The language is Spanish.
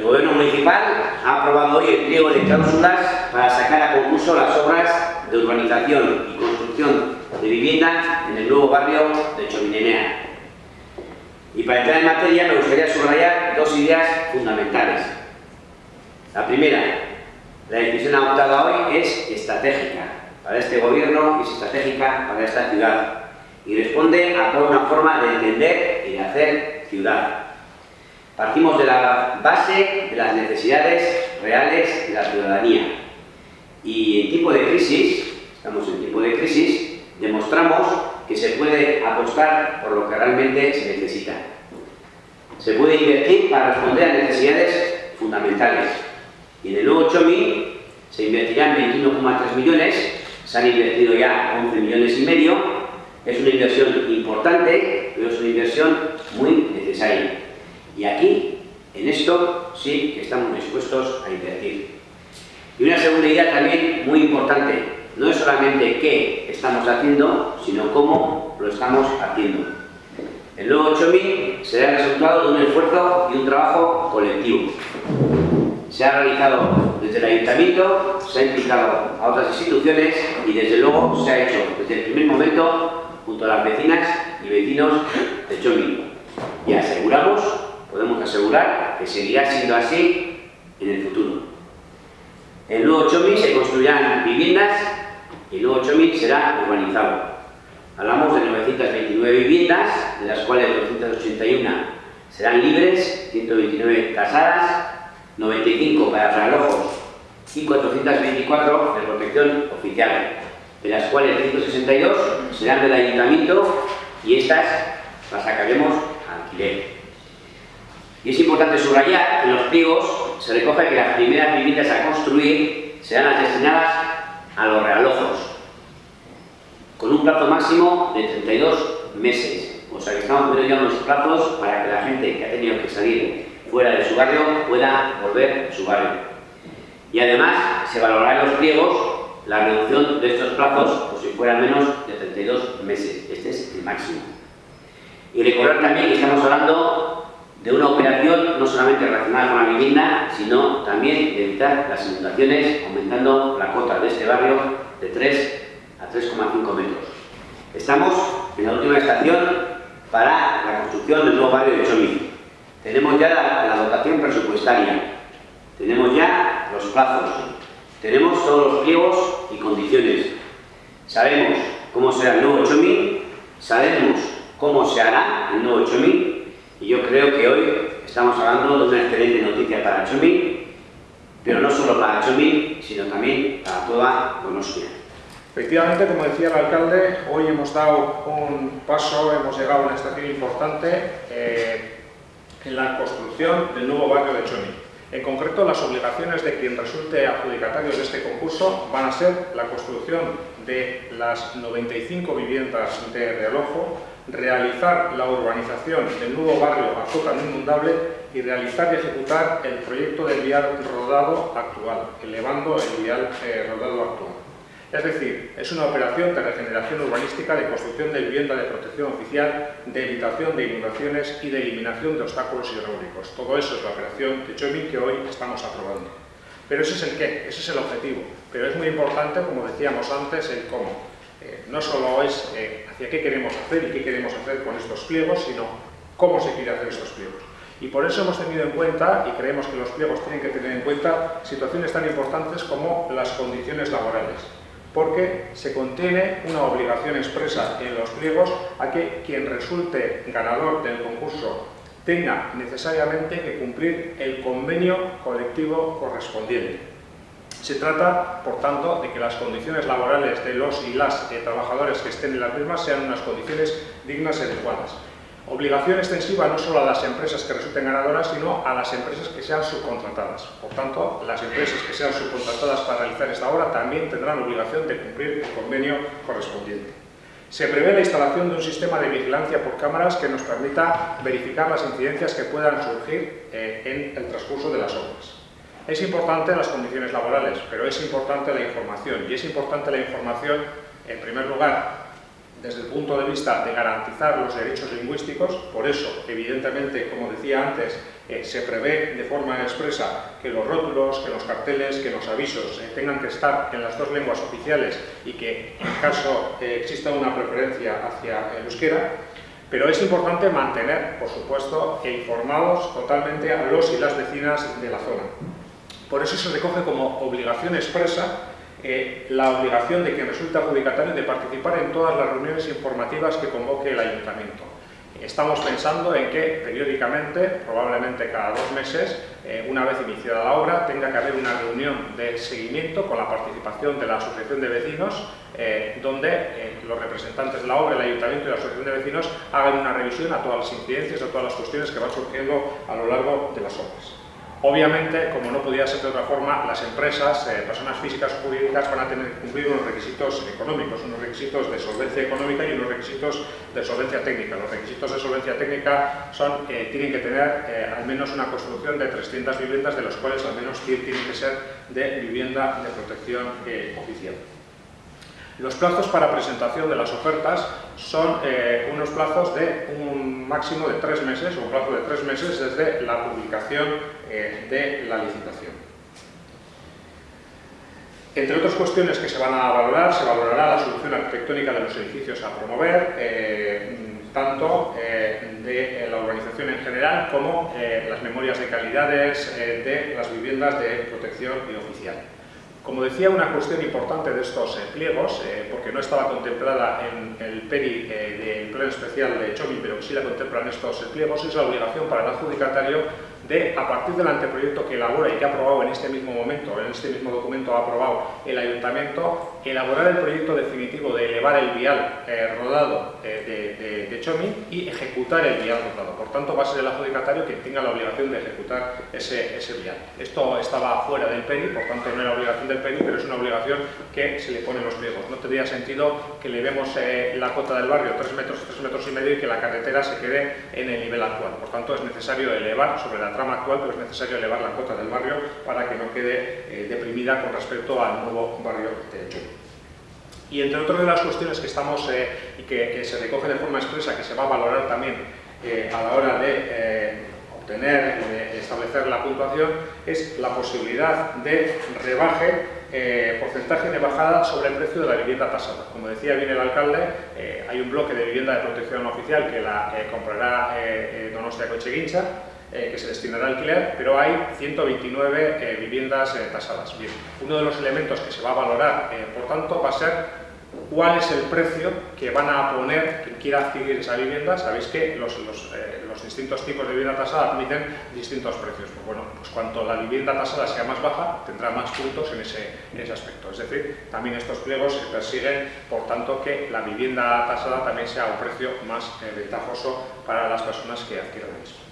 El Gobierno Municipal ha aprobado hoy el pliego de cláusulas para sacar a concurso las obras de urbanización y construcción de vivienda en el nuevo barrio de Chominenea. Y para entrar en materia me gustaría subrayar dos ideas fundamentales. La primera, la decisión adoptada hoy es estratégica para este gobierno y es estratégica para esta ciudad y responde a toda una forma de entender y de hacer ciudad. Partimos de la base de las necesidades reales de la ciudadanía. Y en tipo de crisis, estamos en tipo de crisis, demostramos que se puede apostar por lo que realmente se necesita. Se puede invertir para responder a necesidades fundamentales. Y en el nuevo Chomi se invertirán 21,3 millones, se han invertido ya 11 millones y medio. Es una inversión importante, pero es una inversión muy necesaria. Y aquí, en esto, sí que estamos dispuestos a invertir. Y una segunda idea también muy importante, no es solamente qué estamos haciendo, sino cómo lo estamos haciendo. El nuevo 8000 será el resultado de un esfuerzo y un trabajo colectivo. Se ha realizado desde el Ayuntamiento, se ha implicado a otras instituciones y desde luego se ha hecho desde el primer momento junto a las vecinas y vecinos de Chomi. Y aseguramos podemos asegurar que seguirá siendo así en el futuro. En el nuevo 8000 se construirán viviendas y el nuevo 8000 será urbanizado. Hablamos de 929 viviendas, de las cuales 281 serán libres, 129 casadas, 95 para realojos y 424 de protección oficial, de las cuales 162 serán del ayuntamiento y estas las sacaremos alquiler. Y es importante subrayar que en los pliegos se recoge que las primeras viviendas a construir serán las destinadas a los realojos, con un plazo máximo de 32 meses. O sea que estamos poniendo ya unos plazos para que la gente que ha tenido que salir fuera de su barrio pueda volver a su barrio. Y además se valorará en los pliegos la reducción de estos plazos, por si fueran menos de 32 meses. Este es el máximo. Y recordar también que estamos hablando de una operación no solamente relacionada con la vivienda, sino también de evitar las inundaciones, aumentando la cota de este barrio de 3 a 3,5 metros. Estamos en la última estación para la construcción del nuevo barrio de Chomi. Tenemos ya la, la dotación presupuestaria, tenemos ya los plazos, tenemos todos los pliegos y condiciones. Sabemos cómo será el nuevo Chomi, sabemos cómo se hará el nuevo Chomi y yo creo que hoy estamos hablando de una excelente noticia para Chumi, pero no solo para Chumi, sino también para toda Donostia. Efectivamente, como decía el alcalde, hoy hemos dado un paso, hemos llegado a una estación importante eh, en la construcción del nuevo barrio de Chumi. En concreto, las obligaciones de quien resulte adjudicatario de este concurso van a ser la construcción de las 95 viviendas de realojo, realizar la urbanización del nuevo barrio Azota no inundable y realizar y ejecutar el proyecto del vial rodado actual, elevando el vial eh, rodado actual. Es decir, es una operación de regeneración urbanística, de construcción de vivienda de protección oficial, de evitación de inundaciones y de eliminación de obstáculos hidráulicos. Todo eso es la operación de Chomin que hoy estamos aprobando. Pero ese es el qué, ese es el objetivo. Pero es muy importante, como decíamos antes, el cómo. Eh, no solo es eh, hacia qué queremos hacer y qué queremos hacer con estos pliegos, sino cómo se quiere hacer estos pliegos. Y por eso hemos tenido en cuenta, y creemos que los pliegos tienen que tener en cuenta, situaciones tan importantes como las condiciones laborales, porque se contiene una obligación expresa en los pliegos a que quien resulte ganador del concurso tenga necesariamente que cumplir el convenio colectivo correspondiente. Se trata, por tanto, de que las condiciones laborales de los y las eh, trabajadores que estén en las mismas sean unas condiciones dignas y adecuadas. Obligación extensiva no solo a las empresas que resulten ganadoras, sino a las empresas que sean subcontratadas. Por tanto, las empresas que sean subcontratadas para realizar esta obra también tendrán obligación de cumplir el convenio correspondiente. Se prevé la instalación de un sistema de vigilancia por cámaras que nos permita verificar las incidencias que puedan surgir eh, en el transcurso de las obras. Es importante las condiciones laborales, pero es importante la información. Y es importante la información, en primer lugar, desde el punto de vista de garantizar los derechos lingüísticos. Por eso, evidentemente, como decía antes, Eh, se prevé de forma expresa que los rótulos, que los carteles, que los avisos eh, tengan que estar en las dos lenguas oficiales y que en caso exista una preferencia hacia el euskera, pero es importante mantener, por supuesto, informados totalmente a los y las vecinas de la zona. Por eso se recoge como obligación expresa eh, la obligación de quien resulta adjudicatario de participar en todas las reuniones informativas que convoque el ayuntamiento. Estamos pensando en que periódicamente, probablemente cada dos meses, eh, una vez iniciada la obra, tenga que haber una reunión de seguimiento con la participación de la Asociación de Vecinos, eh, donde los representantes de la obra, el Ayuntamiento y la Asociación de Vecinos hagan una revisión a todas las incidencias, a todas las cuestiones que van surgiendo a lo largo de las obras. Obviamente, como no podía ser de otra forma, las empresas, eh, personas físicas o jurídicas van a tener que cumplir unos requisitos económicos, unos requisitos de solvencia económica y unos requisitos de solvencia técnica. Los requisitos de solvencia técnica son que tienen que tener eh, al menos una construcción de 300 viviendas, de las cuales al menos 100 tienen que ser de vivienda de protección eh, oficial. Los plazos para presentación de las ofertas son eh, unos plazos de un máximo de tres meses, o un plazo de tres meses desde la publicación eh, de la licitación. Entre otras cuestiones que se van a valorar, se valorará la solución arquitectónica de los edificios a promover, eh, tanto de la urbanización en general como las memorias de calidades de las viviendas de protección oficial. Como decía, una cuestión importante de estos eh, pliegos, eh, porque no estaba contemplada en el PERI eh, del Pleno Especial de Chomi, pero sí la contemplan estos pliegos, es la obligación para el adjudicatario de, a partir del anteproyecto que elabora y que ha aprobado en este mismo momento, en este mismo documento ha aprobado el Ayuntamiento, elaborar el proyecto definitivo de elevar el vial eh, rodado eh, de, y ejecutar el vial rodado. Por tanto, va a ser el adjudicatario quien tenga la obligación de ejecutar ese, ese vial. Esto estaba fuera del PERI, por tanto no era obligación del PERI, pero es una obligación que se le pone en los pliegos. No tendría sentido que le vemos eh, la cota del barrio 3 metros, 3 metros y medio y que la carretera se quede en el nivel actual. Por tanto, es necesario elevar sobre la actual, pero es necesario elevar la cuota del barrio para que no quede eh, deprimida con respecto al nuevo barrio de hecho. Y entre otras de las cuestiones que estamos eh, y que, se recoge de forma expresa, que se va a valorar también eh, a la hora de obtener, de establecer la puntuación, es la posibilidad de rebaje porcentaje de bajada sobre el precio de la vivienda tasada. Como decía bien el alcalde, hay un bloque de vivienda de protección oficial que la comprará Donostia Cocheguincha eh, que se destinará al alquiler, pero hay 129 eh, viviendas eh, tasadas. Bien, uno de los elementos que se va a valorar, por tanto, va a ser cuál es el precio que van a poner quien quiera adquirir esa vivienda. Sabéis que los, los, distintos tipos de vivienda tasada admiten distintos precios. Pues bueno, pues cuanto la vivienda tasada sea más baja, tendrá más puntos en ese, en ese aspecto. Es decir, también estos pliegos se persiguen, por tanto, que la vivienda tasada también sea un precio más ventajoso para las personas que adquieran el mismo.